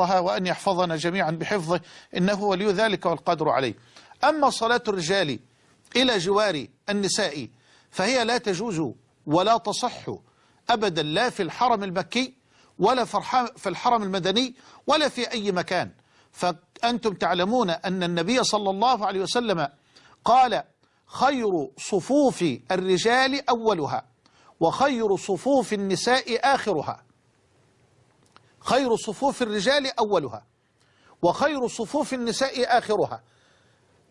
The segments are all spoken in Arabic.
وأن يحفظنا جميعا بحفظه إنه ولي ذلك والقادر عليه. أما صلاة الرجال إلى جوار النساء فهي لا تجوز ولا تصح أبدا لا في الحرم المكي ولا في الحرم المدني ولا في أي مكان. فأنتم تعلمون أن النبي صلى الله عليه وسلم قال خير صفوف الرجال أولها وخير صفوف النساء آخرها. خير صفوف الرجال أولها وخير صفوف النساء آخرها.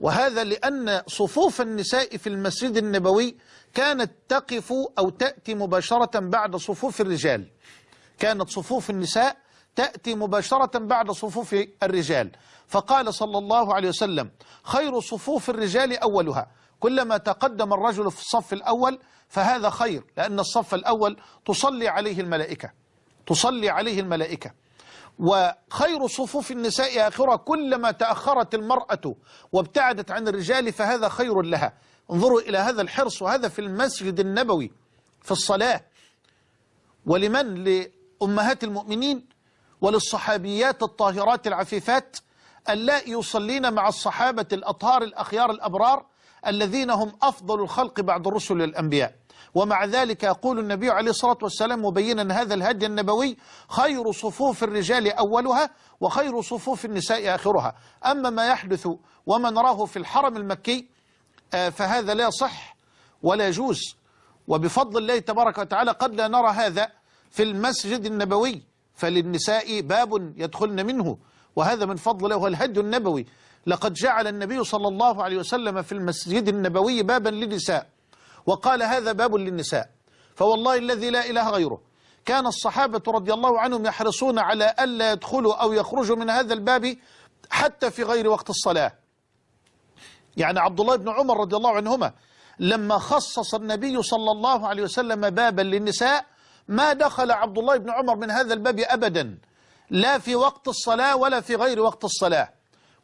وهذا لأن صفوف النساء في المسجد النبوي كانت تقف أو تأتي مباشرة بعد صفوف الرجال. كانت صفوف النساء تأتي مباشرة بعد صفوف الرجال. فقال صلى الله عليه وسلم خير صفوف الرجال أولها. كلما تقدم الرجل في الصف الأول فهذا خير لأن الصف الأول تصلي عليه الملائكة. تصلي عليه الملائكة. وخير صفوف النساء آخرة كلما تأخرت المرأة وابتعدت عن الرجال فهذا خير لها. انظروا إلى هذا الحرص وهذا في المسجد النبوي في الصلاة. ولمن؟ لأمهات المؤمنين وللصحابيات الطاهرات العفيفات اللائي يصلين مع الصحابة الأطهار الأخيار الأبرار الذين هم أفضل الخلق بعد الرسل والأنبياء ومع ذلك يقول النبي عليه الصلاة والسلام مبينا هذا الهدي النبوي خير صفوف الرجال أولها وخير صفوف النساء آخرها. أما ما يحدث وما نراه في الحرم المكي فهذا لا صح ولا يجوز. وبفضل الله تبارك وتعالى قد لا نرى هذا في المسجد النبوي فللنساء باب يدخلن منه. وهذا من فضل الله الهدي النبوي. لقد جعل النبي صلى الله عليه وسلم في المسجد النبوي بابا للنساء وقال هذا باب للنساء. فوالله الذي لا إله غيره. كان الصحابة رضي الله عنهم يحرصون على ألا يدخلوا أو يخرجوا من هذا الباب حتى في غير وقت الصلاة. يعني عبد الله بن عمر رضي الله عنهما لما خصص النبي صلى الله عليه وسلم بابا للنساء ما دخل عبد الله بن عمر من هذا الباب أبدا. لا في وقت الصلاة ولا في غير وقت الصلاة.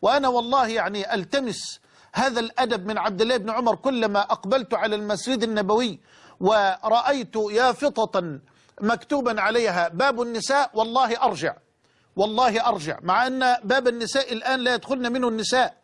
وأنا والله يعني ألتمس هذا الأدب من عبد الله بن عمر كلما أقبلت على المسجد النبوي ورأيت يافطة مكتوبا عليها باب النساء والله أرجع والله أرجع مع أن باب النساء الآن لا يدخلن منه النساء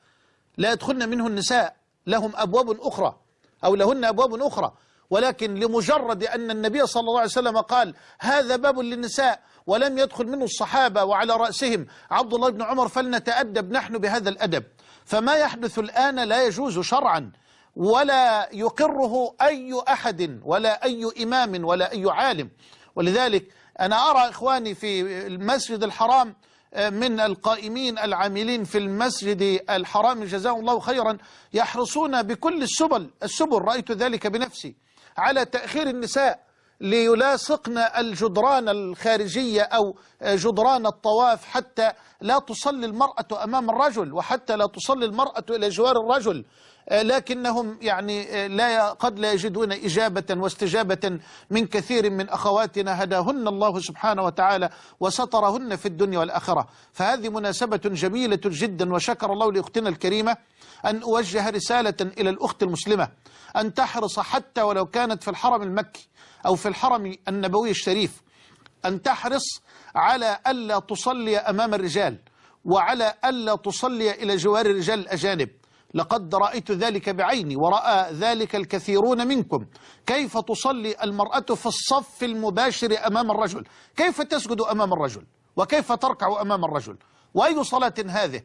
لا يدخلن منه النساء لهم أبواب أخرى أو لهن أبواب أخرى. ولكن لمجرد أن النبي صلى الله عليه وسلم قال هذا باب للنساء ولم يدخل منه الصحابة وعلى رأسهم عبد الله بن عمر فلنتأدب نحن بهذا الأدب. فما يحدث الآن لا يجوز شرعا ولا يقره أي أحد ولا أي إمام ولا أي عالم. ولذلك أنا أرى إخواني في المسجد الحرام من القائمين العاملين في المسجد الحرام جزاهم الله خيرا يحرصون بكل السبل السبل رأيت ذلك بنفسي. على تأخير النساء ليلاصقن الجدران الخارجية أو جدران الطواف حتى لا تصلي المرأة أمام الرجل وحتى لا تصلي المرأة إلى جوار الرجل. لكنهم يعني لا قد لا يجدون إجابة واستجابة من كثير من أخواتنا. هداهن الله سبحانه وتعالى وسترهن في الدنيا والآخرة. فهذه مناسبة جميلة جدا وشكر الله لأختنا الكريمة أن أوجه رسالة إلى الأخت المسلمة أن تحرص حتى ولو كانت في الحرم المكي أو في الحرم النبوي الشريف أن تحرص على ألا تصلي أمام الرجال وعلى ألا تصلي إلى جوار الرجال الأجانب. لقد رأيت ذلك بعيني ورأى ذلك الكثيرون منكم. كيف تصلي المرأة في الصف المباشر أمام الرجل؟ كيف تسجد أمام الرجل؟ وكيف تركع أمام الرجل؟ وأي صلاة هذه؟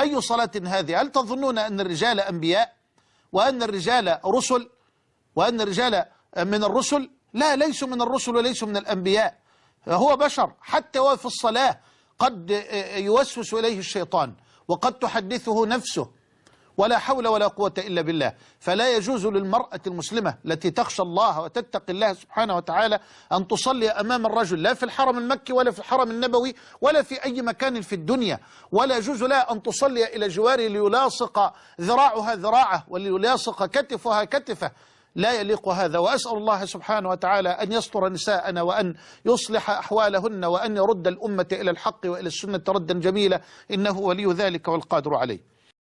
أي صلاة هذه؟ هل تظنون أن الرجال أنبياء؟ وأن الرجال رسل؟ وأن الرجال من الرسل؟ لا ليسوا من الرسل وليسوا من الأنبياء. هو بشر حتى هو في الصلاة قد يوسوس إليه الشيطان وقد تحدثه نفسه. ولا حول ولا قوة إلا بالله. فلا يجوز للمرأة المسلمة التي تخشى الله وتتقي الله سبحانه وتعالى أن تصلي أمام الرجل لا في الحرم المكي ولا في الحرم النبوي ولا في أي مكان في الدنيا. ولا يجوز لها أن تصلي إلى جواره ليلاصق ذراعها ذراعه وليلاصق كتفها كتفه. لا يليق هذا. وأسأل الله سبحانه وتعالى أن يستر نساءنا وأن يصلح أحوالهن وأن يرد الأمة إلى الحق وإلى السنة ردا جميلا. إنه ولي ذلك والقادر عليه.